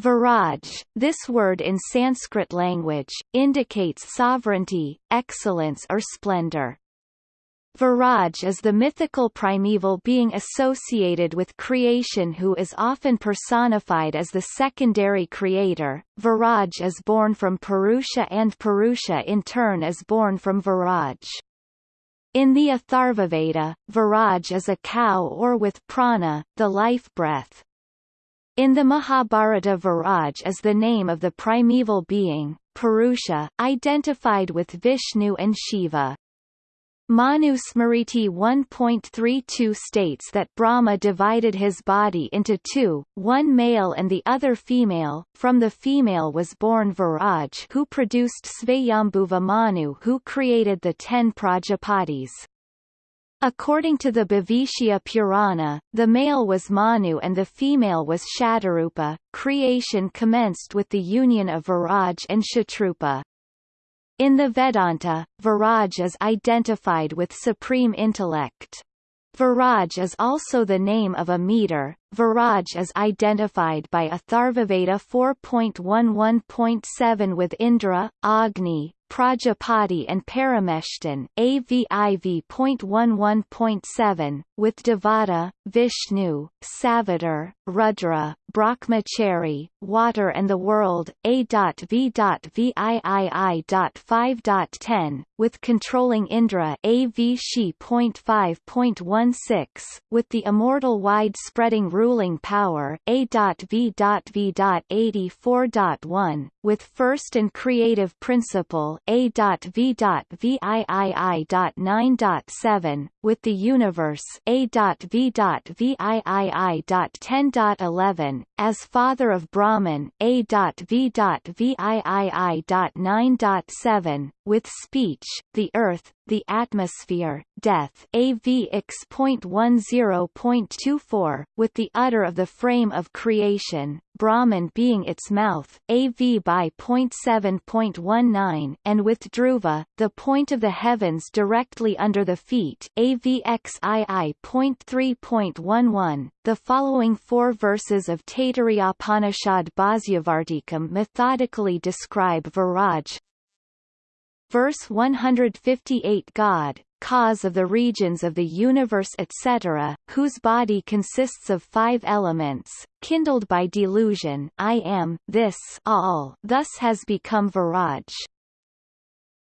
Viraj, this word in Sanskrit language, indicates sovereignty, excellence or splendor. Viraj is the mythical primeval being associated with creation who is often personified as the secondary creator. Viraj is born from Purusha and Purusha in turn is born from Viraj. In the Atharvaveda, Viraj is a cow or with prana, the life breath. In the Mahabharata Viraj is the name of the primeval being, Purusha, identified with Vishnu and Shiva. Manusmriti 1.32 states that Brahma divided his body into two, one male and the other female. From the female was born Viraj who produced Svayambhuva Manu who created the ten Prajapatis. According to the Bhavishya Purana, the male was Manu and the female was Shatarupa. Creation commenced with the union of Viraj and Shatrupa. In the Vedanta, Viraj is identified with supreme intellect. Viraj is also the name of a meter. Viraj is identified by Atharvaveda 4.11.7 with Indra, Agni, Prajapati and Parameshtan AVIV.11.7, with Devata, Vishnu, Savitar, Rudra, Brahmachari, Water and the World, A.V.VIII.5.10, with controlling Indra AVShi.5.16, with the immortal wide-spreading ruling power A.V.V.84.1, with first and creative principle A.V.VIII.9.7, with the universe A.V.VIII.10.11, as father of Brahman A.V.VIII.9.7, with speech, the earth, the atmosphere, death AVX.10.24, with the udder of the frame of creation, Brahman being its mouth, AV by 0.7.19, and with Dhruva, the point of the heavens directly under the feet, AVXII.3.11. The following four verses of Taittiriya Upanishad Bhasyavartikam methodically describe Viraj, Verse 158 God, cause of the regions of the universe etc., whose body consists of five elements, kindled by delusion I am, this all thus has become Viraj.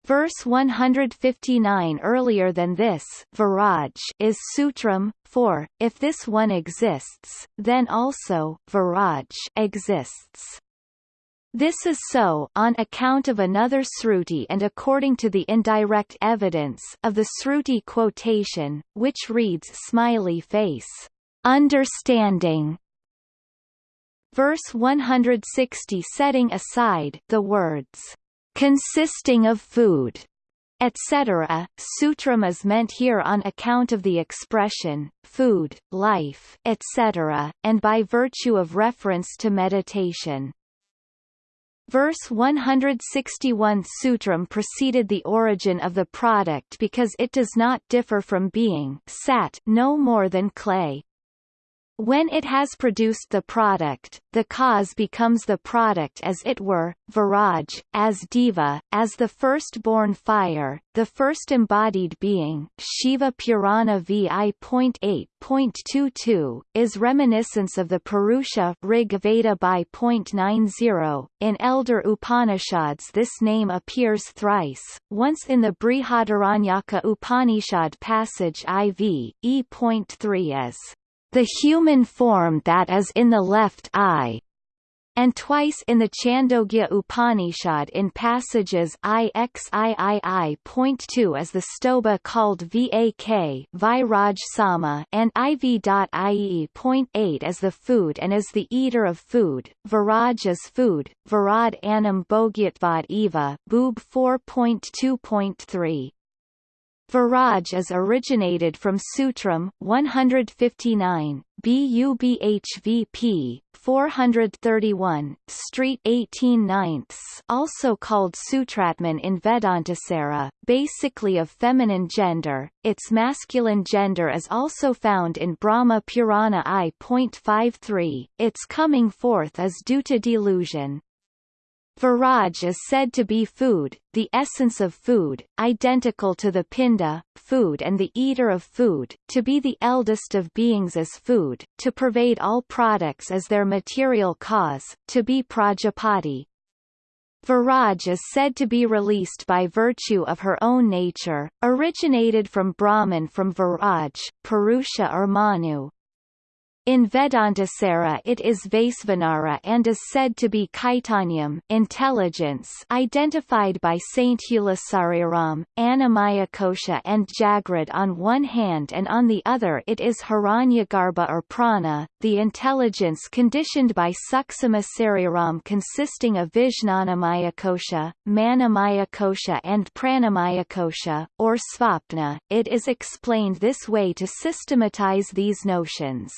Verse 159 earlier than this Viraj is Sutram, for, if this one exists, then also Viraj exists. This is so on account of another Sruti and according to the indirect evidence of the Sruti quotation, which reads smiley face, understanding. Verse 160 setting aside the words, consisting of food, etc. Sutram is meant here on account of the expression, food, life, etc., and by virtue of reference to meditation. Verse 161 Sutram preceded the origin of the product because it does not differ from being sat no more than clay. When it has produced the product, the cause becomes the product as it were, Viraj, as Deva, as the firstborn fire, the first embodied being Shiva Purana VI.8.22, is reminiscence of the Purusha Rig Veda by .90. In elder Upanishads this name appears thrice, once in the Brihadaranyaka Upanishad passage IV, E.3 as the human form that is in the left eye, and twice in the Chandogya Upanishad in passages IXIII.2 as the stobha called Vak Viraj Sama and IV.IE.8 as the food and as the eater of food, Viraj is food, Virad Anam Bogyatvad Eva Boob 4.2.3. Viraj is originated from Sutram 159, BUBHVP 431, Street 18 ninths also called Sutratman in Vedantasara, basically of feminine gender, its masculine gender is also found in Brahma Purana I.53, its coming forth is due to delusion. Viraj is said to be food, the essence of food, identical to the pinda, food and the eater of food, to be the eldest of beings as food, to pervade all products as their material cause, to be Prajapati. Viraj is said to be released by virtue of her own nature, originated from Brahman from Viraj, Purusha or Manu, in Vedantasara it is Vaisvanara and is said to be Kaitanyam intelligence identified by Saint Hulasariram, Annamayakosha and Jagrad on one hand and on the other it is Hiranyagarbha or Prana, the intelligence conditioned by Suksmasariram consisting of Vijnanamayakosha, Manomayakosha and Pranamayakosha, or Svapna. It is explained this way to systematize these notions.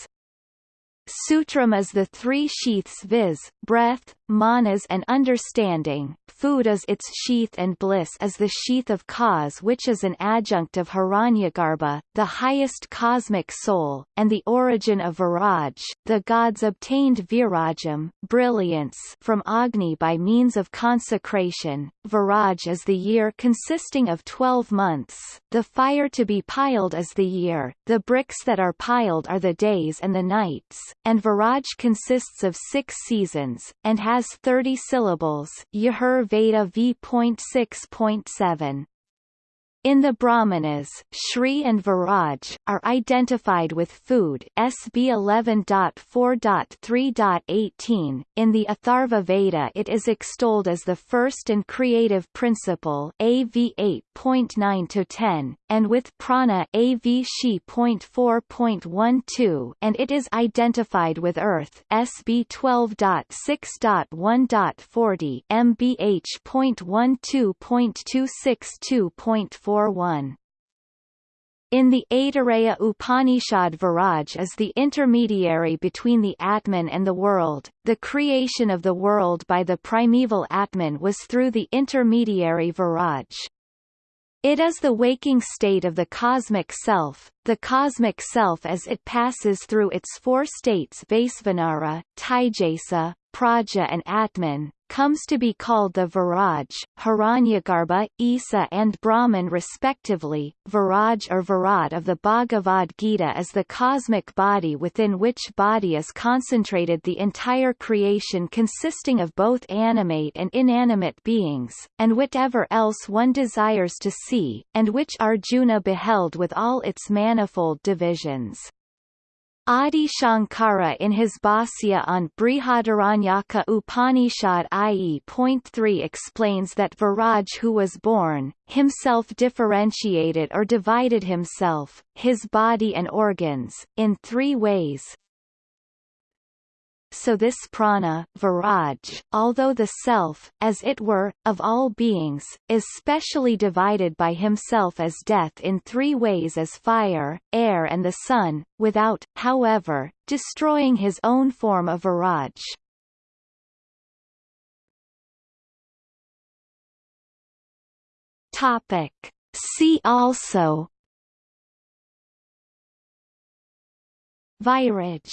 Sutram is the three sheaths viz., breath, manas and understanding, food is its sheath and bliss is the sheath of cause which is an adjunct of Hiranyagarbha, the highest cosmic soul, and the origin of Viraj, the gods obtained Virajam brilliance from Agni by means of consecration, Viraj is the year consisting of twelve months, the fire to be piled is the year, the bricks that are piled are the days and the nights, and Viraj consists of six seasons, and has has 30 syllables Yajur Veda v.6.7. In the Brahmanas, Shri and Viraj, are identified with food SB 11.4.3.18. In the Atharva Veda it is extolled as the first and creative principle AV 8.9-10, and with prana AV Shi.4.12 and it is identified with earth SB 12.6.1.40 MBH.12.262.4 4.1. In the Aitareya Upanishad Viraj is the intermediary between the Atman and the world. The creation of the world by the primeval Atman was through the intermediary Viraj. It is the waking state of the cosmic self, the cosmic self as it passes through its four states Vaisvanara, Taijasa, Prajna and Atman, comes to be called the Viraj, Hiranyagarbha, Isa and Brahman respectively. Viraj or Virat of the Bhagavad Gita is the cosmic body within which body is concentrated the entire creation consisting of both animate and inanimate beings, and whatever else one desires to see, and which Arjuna beheld with all its manifold divisions. Adi Shankara in his Bhasya on Brihadaranyaka Upanishad IE.3 explains that Viraj who was born, himself differentiated or divided himself, his body and organs, in three ways, so this prana viraj, although the self, as it were, of all beings, is specially divided by himself as death in three ways as fire, air and the sun, without, however, destroying his own form of viraj. Topic. See also Viraj